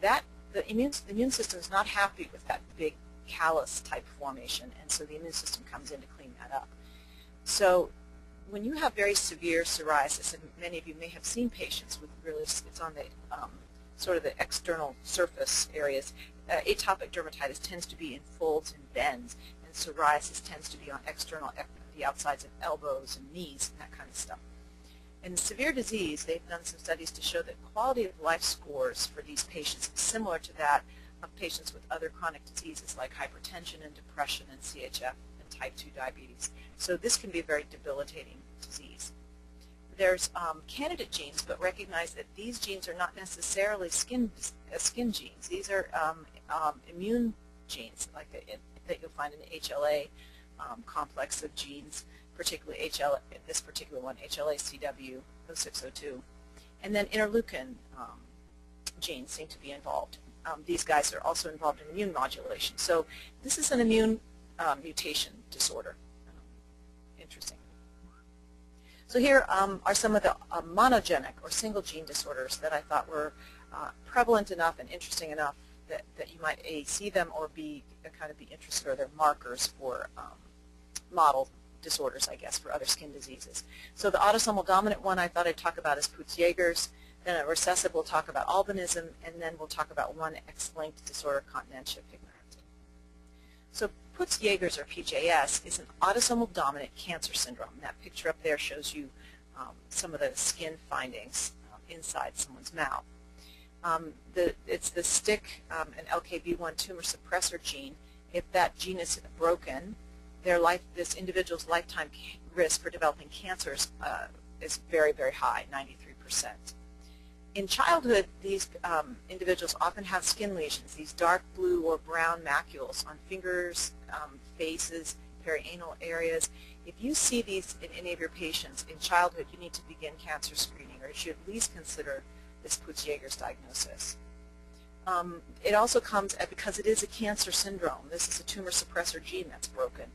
That the immune, the immune system is not happy with that big callus type formation, and so the immune system comes in to clean that up. So when you have very severe psoriasis, and many of you may have seen patients with really, it's on the um, sort of the external surface areas, uh, atopic dermatitis tends to be in folds and bends, and psoriasis tends to be on external, the outsides of elbows and knees and that kind of stuff. In severe disease, they've done some studies to show that quality of life scores for these patients is similar to that of patients with other chronic diseases like hypertension and depression and CHF type 2 diabetes. So this can be a very debilitating disease. There's um, candidate genes, but recognize that these genes are not necessarily skin uh, skin genes. These are um, um, immune genes, like that you'll find in the HLA um, complex of genes, particularly HL, this particular one, HLA-CW0602. And then interleukin um, genes seem to be involved. Um, these guys are also involved in immune modulation. So this is an immune uh, mutation disorder. Interesting. So here um, are some of the uh, monogenic or single gene disorders that I thought were uh, prevalent enough and interesting enough that, that you might A, see them or B, uh, kind of be interested or they're markers for um, model disorders, I guess, for other skin diseases. So the autosomal dominant one I thought I'd talk about is Peutz-Jeghers. Then at recessive we'll talk about albinism, and then we'll talk about one X-linked disorder, continentia pigmentosa. So Peutz-Jeghers or PJS is an autosomal dominant cancer syndrome. That picture up there shows you um, some of the skin findings um, inside someone's mouth. Um, the, it's the STK um, and LKB1 tumor suppressor gene. If that gene is broken, their life, this individual's lifetime risk for developing cancers uh, is very, very high, 93%. In childhood, these um, individuals often have skin lesions, these dark blue or brown macules on fingers, um, faces, perianal areas. If you see these in any of your patients in childhood, you need to begin cancer screening, or you should at least consider this Peutz-Jeghers diagnosis. Um, it also comes at, because it is a cancer syndrome. This is a tumor suppressor gene that's broken.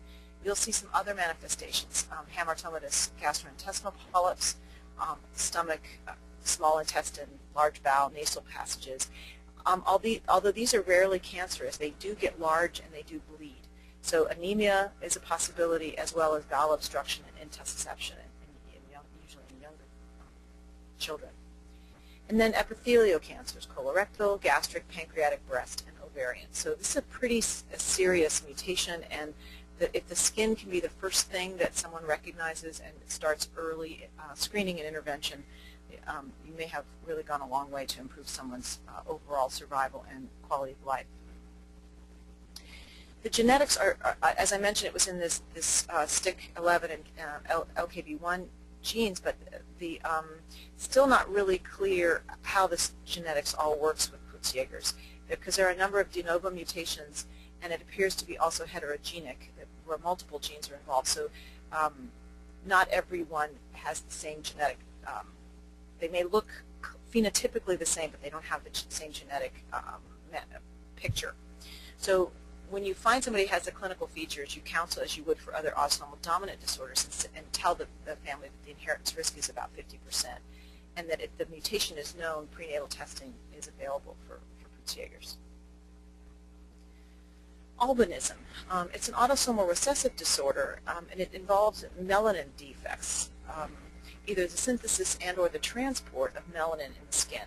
You'll see some other manifestations, um, hamartomatous gastrointestinal polyps, um, stomach, uh, small intestine, large bowel, nasal passages. Um, although these are rarely cancerous, they do get large and they do bleed. So anemia is a possibility as well as bowel obstruction and intussusception in, young, usually in younger um, children. And then epithelial cancers, colorectal, gastric, pancreatic, breast, and ovarian. So this is a pretty a serious mutation and the, if the skin can be the first thing that someone recognizes and starts early uh, screening and intervention, um, you may have really gone a long way to improve someone's uh, overall survival and quality of life. The genetics are, are, as I mentioned, it was in this, this uh, STK11 and uh, LKB1 genes, but the um, still not really clear how this genetics all works with Peutz-Jeghers because there are a number of de novo mutations and it appears to be also heterogenic where multiple genes are involved. So um, not everyone has the same genetic um, they may look phenotypically the same, but they don't have the same genetic um, picture. So when you find somebody has the clinical features, you counsel as you would for other autosomal dominant disorders and, and tell the, the, family that the inheritance risk is about 50% and that if the mutation is known, prenatal testing is available for, for. Albinism. Um, it's an autosomal recessive disorder um, and it involves melanin defects. Um, either the synthesis and or the transport of melanin in the skin.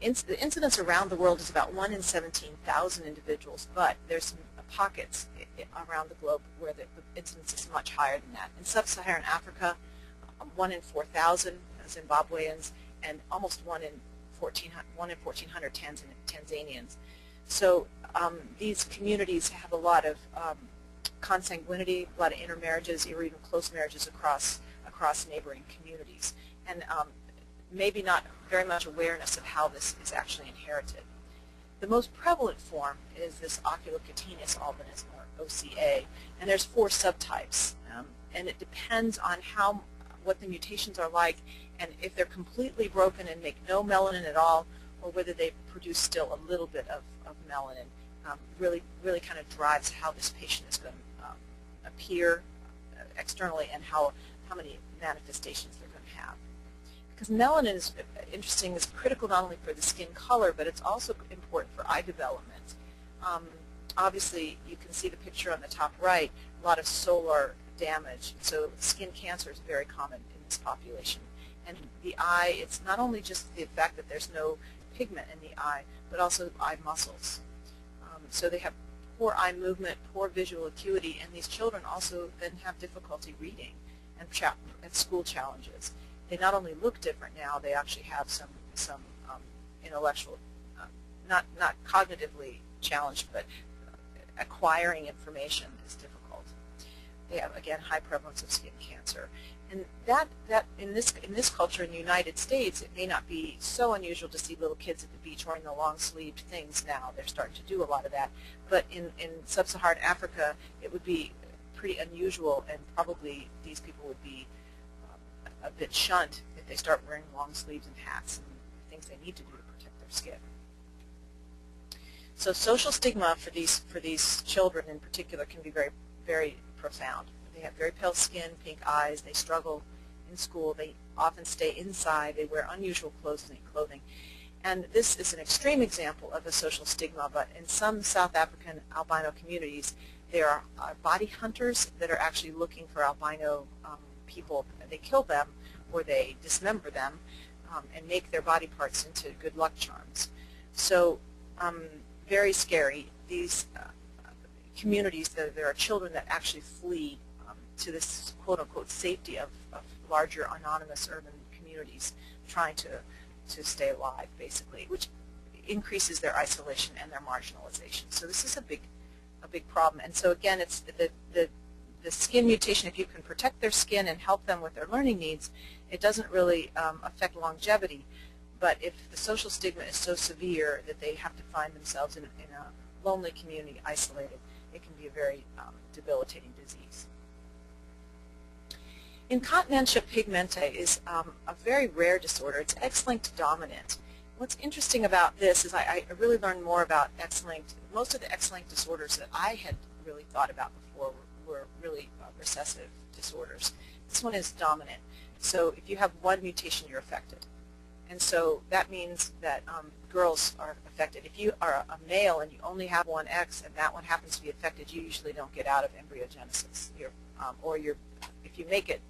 the incidence around the world is about 1 in 17,000 individuals, but there's some pockets around the globe where the, the incidence is much higher than that. In sub-Saharan Africa, um, 1 in 4,000 Zimbabweans and almost 1 in 1,400, 1 in 1,400 Tanzanians. So um, these communities have a lot of um, consanguinity, a lot of intermarriages, or even close marriages across across neighboring communities, and um, maybe not very much awareness of how this is actually inherited. The most prevalent form is this oculocutaneous albinism, or OCA, and there's four subtypes, um, and it depends on how what the mutations are like, and if they're completely broken and make no melanin at all, or whether they produce still a little bit of, of melanin, um, really, really kind of drives how this patient is going to um, appear uh, externally and how, how many manifestations they're going to have. Because melanin is interesting, is critical not only for the skin color, but it's also important for eye development. Um, obviously, you can see the picture on the top right, a lot of solar damage. So skin cancer is very common in this population. And the eye, it's not only just the fact that there's no pigment in the eye, but also eye muscles. Um, so they have poor eye movement, poor visual acuity, and these children also then have difficulty reading and, and school challenges. They not only look different now, they actually have some, some um, intellectual, um, not, not cognitively challenged, but acquiring information is difficult. They have, again, high prevalence of skin cancer. And that, that in this in this culture in the United States, it may not be so unusual to see little kids at the beach wearing the long-sleeved things now. They're starting to do a lot of that. But in, in sub-Saharan Africa, it would be pretty unusual, and probably these people would be um, a bit shunned if they start wearing long sleeves and hats and things they need to do to protect their skin. So social stigma for these for these children in particular can be very very profound. They have very pale skin, pink eyes. They struggle in school. They often stay inside. They wear unusual clothing. clothing. And this is an extreme example of a social stigma, but in some South African albino communities, there are uh, body hunters that are actually looking for albino um, people. They kill them or they dismember them um, and make their body parts into good luck charms. So um, very scary. These uh, communities, there, there are children that actually flee um, to this quote-unquote safety of, of larger anonymous urban communities trying to, to stay alive, basically, which increases their isolation and their marginalization. So this is a big, a big problem. And so again, it's the, the, the skin mutation, if you can protect their skin and help them with their learning needs, it doesn't really um, affect longevity. But if the social stigma is so severe that they have to find themselves in, in a lonely community, isolated, it can be a very um, debilitating disease. Incontinentia pigmenti is um, a very rare disorder. It's X-linked dominant. What's interesting about this is I, I really learned more about X-linked. Most of the X-linked disorders that I had really thought about before were, were really uh, recessive disorders. This one is dominant. So if you have one mutation, you're affected. And so that means that um, girls are affected. If you are a male and you only have one X and that one happens to be affected, you usually don't get out of embryogenesis. You're, um, or you're, if you make it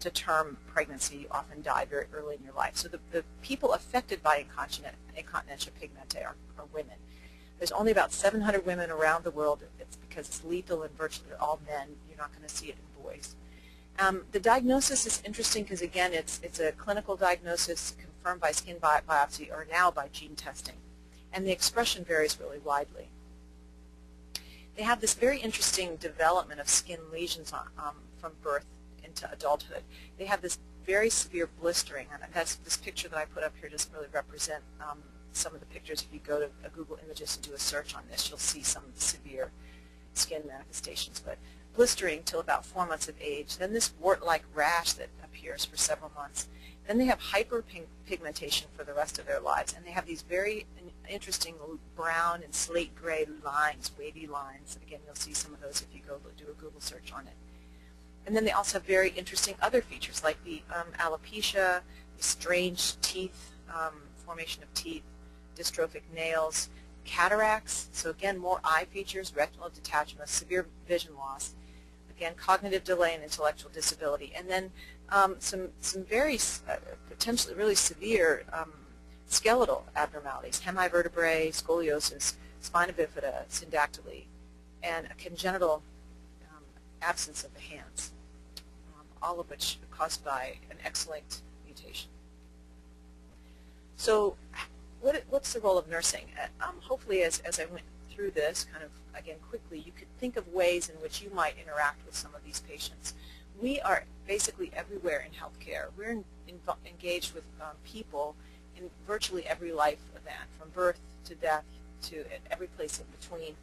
to term pregnancy, you often die very early in your life. So the, the people affected by incontinent, incontinentia pigmenti are, are women. There's only about 700 women around the world. It's because it's lethal in virtually all men. You're not going to see it in boys. Um, the diagnosis is interesting because, again, it's, it's a clinical diagnosis confirmed by skin bi biopsy or now by gene testing. And the expression varies really widely. They have this very interesting development of skin lesions on, um, from birth into adulthood. They have this very severe blistering, and that's this picture that I put up here doesn't really represent um, some of the pictures. If you go to Google Images and do a search on this, you'll see some of the severe skin manifestations. But blistering till about four months of age, then this wart-like rash that appears for several months, then they have hyperpigmentation for the rest of their lives, and they have these very interesting brown and slate gray lines, wavy lines. Again, you'll see some of those if you go do a Google search on it. And then they also have very interesting other features like the um, alopecia, the strange teeth, um, formation of teeth, dystrophic nails, cataracts, so again more eye features, retinal detachment, severe vision loss, again cognitive delay and intellectual disability, and then um, some, some very uh, potentially really severe um, skeletal abnormalities, hemivertebrae, scoliosis, spina bifida, syndactyly, and a congenital um, absence of the hands, um, all of which are caused by an X-linked mutation. So what, what's the role of nursing? Uh, um, hopefully as, as I went through this kind of, again, quickly, you could think of ways in which you might interact with some of these patients we are basically everywhere in healthcare. We're in, in, engaged with um, people in virtually every life event, from birth to death to every place in between.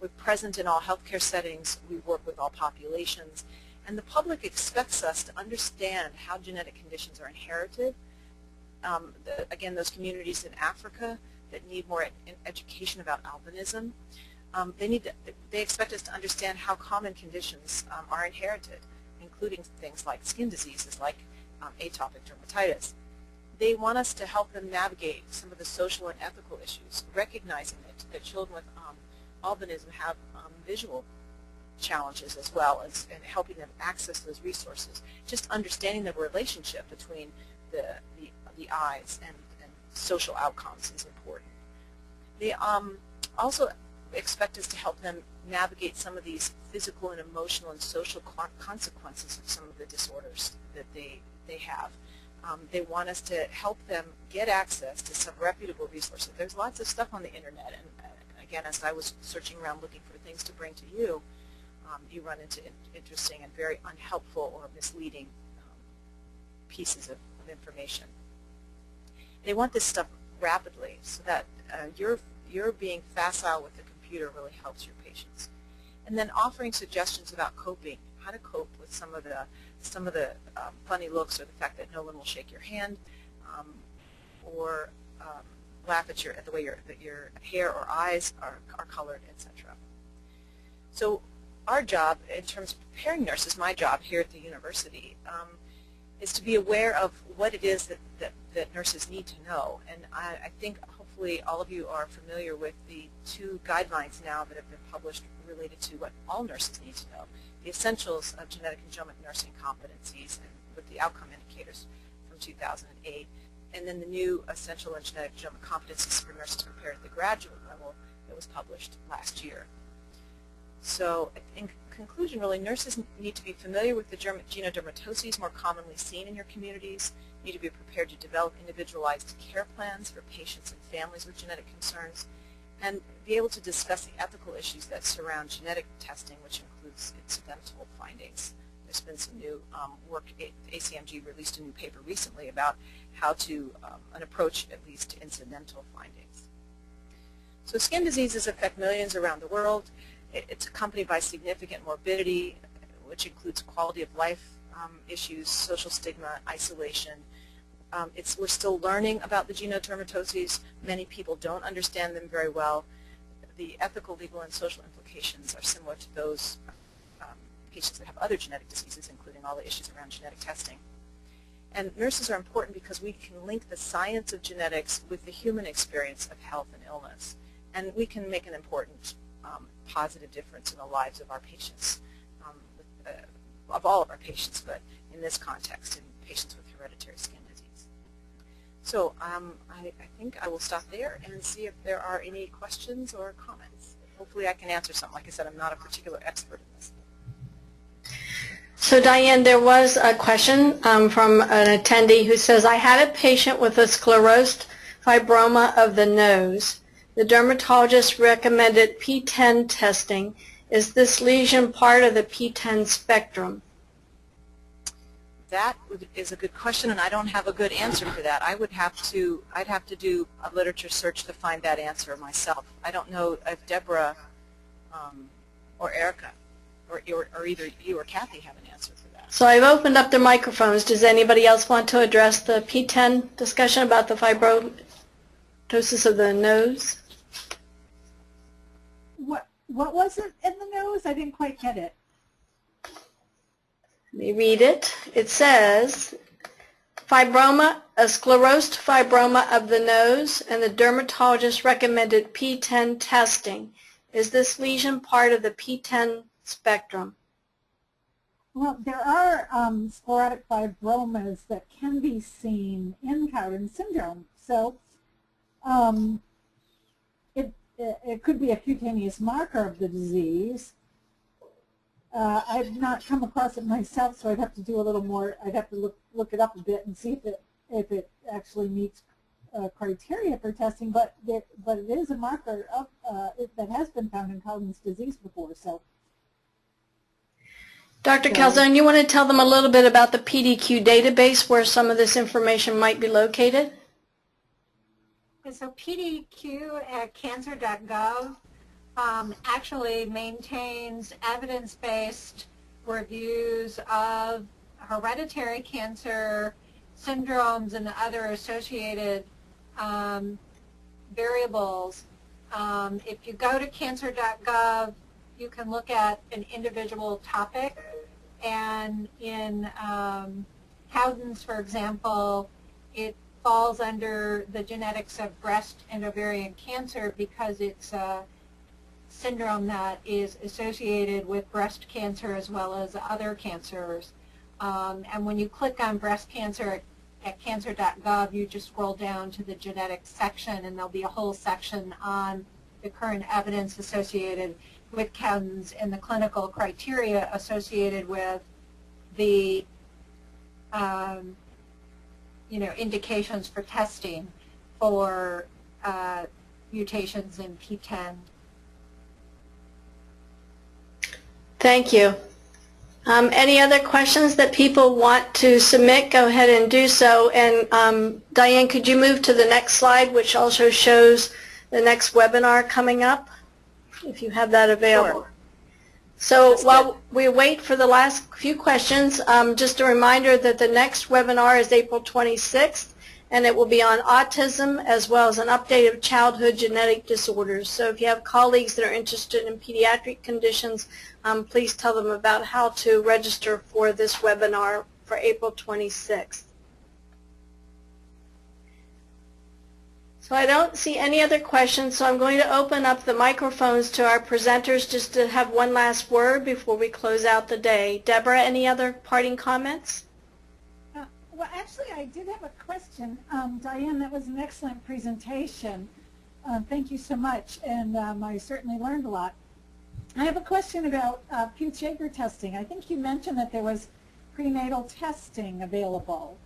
We're present in all healthcare settings. We work with all populations. And the public expects us to understand how genetic conditions are inherited. Um, the, again, those communities in Africa that need more ed education about albinism, um, they need to, they expect us to understand how common conditions um, are inherited, including things like skin diseases like um, atopic dermatitis. They want us to help them navigate some of the social and ethical issues, recognizing that, that children with um, albinism have um, visual challenges as well as and helping them access those resources. Just understanding the relationship between the, the, the eyes and, and social outcomes is important. They um, also expect us to help them navigate some of these physical and emotional and social consequences of some of the disorders that they, they have. Um, they want us to help them get access to some reputable resources. There's lots of stuff on the internet, and uh, again, as I was searching around looking for things to bring to you, um, you run into in interesting and very unhelpful or misleading um, pieces of, of, information. They want this stuff rapidly so that uh, your, your being facile with the computer really helps your patients. And then offering suggestions about coping, how to cope with some of the, some of the um, funny looks or the fact that no one will shake your hand um, or um, laugh at, your, at the way your, that your hair or eyes are, are colored, etc. So our job in terms of preparing nurses, my job here at the university, um, is to be aware of what it is that, that, that nurses need to know. And I, I, think hopefully all of you are familiar with the two guidelines now that have been published related to what all nurses need to know. The Essentials of Genetic and Genomic Nursing Competencies and with the outcome indicators from 2008. And then the new Essential and Genetic Genomic Competencies for Nurses Prepared at the Graduate Level that was published last year. So in conclusion, really, nurses need to be familiar with the genodermatoses more commonly seen in your communities, need to be prepared to develop individualized care plans for patients and families with genetic concerns, and be able to discuss the ethical issues that surround genetic testing, which includes incidental findings. There's been some new um, work, ACMG released a new paper recently about how to, um, an approach at least to incidental findings. So skin diseases affect millions around the world. It's accompanied by significant morbidity, which includes quality of life um, issues, social stigma, isolation. Um, it's, we're still learning about the genodermatoses. Many people don't understand them very well. The ethical, legal, and social implications are similar to those um, patients that have other genetic diseases, including all the issues around genetic testing. And nurses are important because we can link the science of genetics with the human experience of health and illness. And we can make an important um, positive difference in the lives of our patients, of all of our patients, but in this context, in patients with hereditary skin disease. So um, I, I, think I will stop there and see if there are any questions or comments. Hopefully I can answer something. Like I said, I'm not a particular expert in this. So Diane, there was a question um, from an attendee who says, I had a patient with a sclerosed fibroma of the nose the dermatologist recommended PTEN testing. Is this lesion part of the PTEN spectrum? That is a good question, and I don't have a good answer for that. I would have to, I'd have to do a literature search to find that answer myself. I don't know if Deborah um, or Erica or, or, or either you or Kathy have an answer for that. So I've opened up the microphones. Does anybody else want to address the PTEN discussion about the fibrosis of the nose? What what was it in the nose? I didn't quite get it. Let me read it. It says fibroma, a sclerosed fibroma of the nose, and the dermatologist recommended PTEN testing. Is this lesion part of the PTEN spectrum? Well, there are um, sclerotic fibromas that can be seen in Cowden syndrome. So um, it could be a cutaneous marker of the disease. Uh, I've not come across it myself, so I'd have to do a little more. I'd have to look look it up a bit and see if it if it actually meets uh, criteria for testing. But there, but it is a marker of uh, it, that has been found in Cowden's disease before. So, Dr. So, Calzone, you want to tell them a little bit about the PDQ database where some of this information might be located? So PDQ at cancer.gov um, actually maintains evidence-based reviews of hereditary cancer syndromes and other associated um, variables. Um, if you go to cancer.gov, you can look at an individual topic. And in um, Cowden's, for example, it falls under the genetics of breast and ovarian cancer because it's a syndrome that is associated with breast cancer as well as other cancers. Um, and when you click on breast cancer at cancer.gov, you just scroll down to the genetics section and there'll be a whole section on the current evidence associated with Cowden's and the clinical criteria associated with the um, you know, indications for testing for uh, mutations in PTEN. Thank you. Um, any other questions that people want to submit, go ahead and do so. And um, Diane, could you move to the next slide, which also shows the next webinar coming up, if you have that available. Sure. So That's while we wait for the last few questions, um, just a reminder that the next webinar is April 26th, and it will be on autism as well as an update of childhood genetic disorders. So if you have colleagues that are interested in pediatric conditions, um, please tell them about how to register for this webinar for April 26th. So I don't see any other questions, so I'm going to open up the microphones to our presenters just to have one last word before we close out the day. Deborah, any other parting comments? Uh, well, actually, I did have a question. Um, Diane, that was an excellent presentation. Uh, thank you so much, and um, I certainly learned a lot. I have a question about uh, Peutz-Jeghers testing. I think you mentioned that there was prenatal testing available.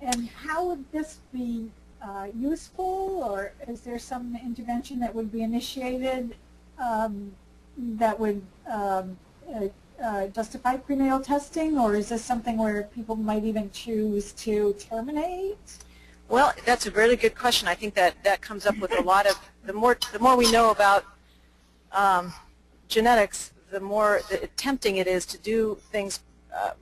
And how would this be uh, useful, or is there some intervention that would be initiated um, that would um, uh, uh, justify prenatal testing, or is this something where people might even choose to terminate? Well, that's a really good question. I think that that comes up with a lot of the more the more we know about um, genetics, the more the tempting it is to do things uh,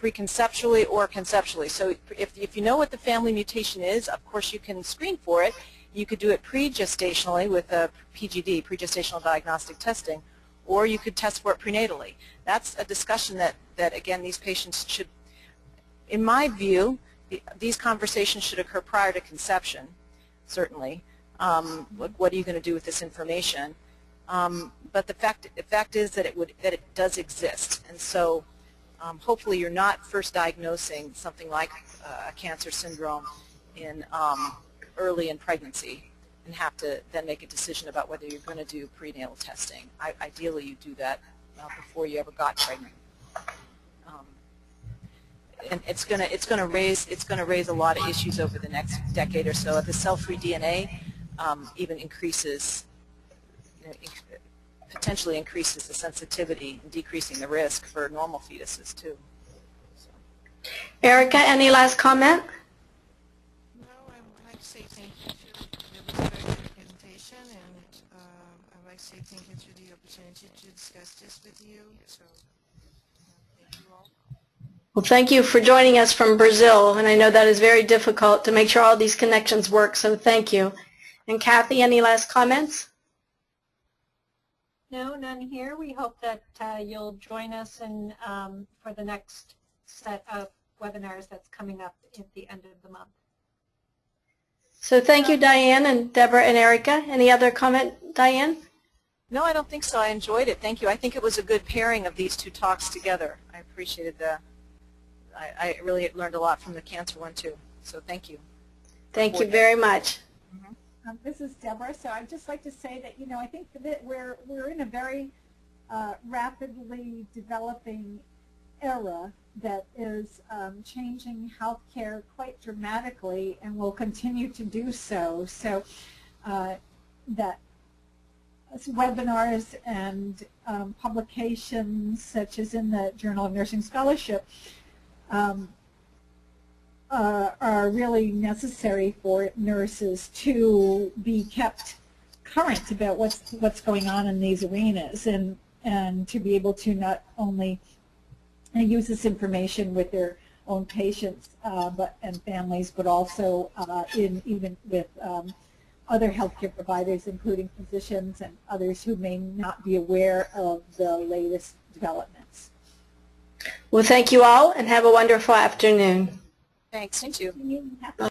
preconceptually or conceptually. So if, if you know what the family mutation is, of course you can screen for it. You could do it pre-gestationally with a PGD, pre-gestational diagnostic testing, or you could test for it prenatally. That's a discussion that, that again, these patients should, in my view, these conversations should occur prior to conception, certainly. Um, what, what, are you going to do with this information? Um, but the fact, the fact is that it, would, that it does exist. And so um, hopefully you're not first diagnosing something like uh, a cancer syndrome in um, early in pregnancy and have to then make a decision about whether you're going to do prenatal testing. I, ideally, you do that uh, before you ever got pregnant. Um, and it's going to it's going to raise it's going to raise a lot of issues over the next decade or so. if The cell-free DNA um, even increases you know, potentially increases the sensitivity and decreasing the risk for normal fetuses too. So. Erica, any last comment? No, I'd like to say thank you to the presentation and uh, I'd like to say thank you to the opportunity to discuss this with you. So uh, thank you all. Well, thank you for joining us from Brazil, and I know that is very difficult to make sure all these connections work, so thank you. And Kathy, any last comments? No, none here. We hope that uh, you'll join us in, um, for the next set of webinars that's coming up at the end of the month. So thank you, Diane and Deborah and Erica. Any other comment, Diane? No, I don't think so. I enjoyed it. Thank you. I think it was a good pairing of these two talks together. I appreciated the, I, I really learned a lot from the cancer one too. So thank you. Thank you very much. Um, this is Deborah. So I'd just like to say that, you know, I think that we're, we're in a very uh, rapidly developing era that is um, changing healthcare quite dramatically and will continue to do so. So uh, that webinars and um, publications such as in the Journal of Nursing Scholarship um, uh, are really necessary for nurses to be kept current about what's what's going on in these arenas and and to be able to not only use this information with their own patients uh, but and families, but also uh, in even with um, other healthcare providers, including physicians and others who may not be aware of the latest developments. Well, thank you all and have a wonderful afternoon. Thanks, you too.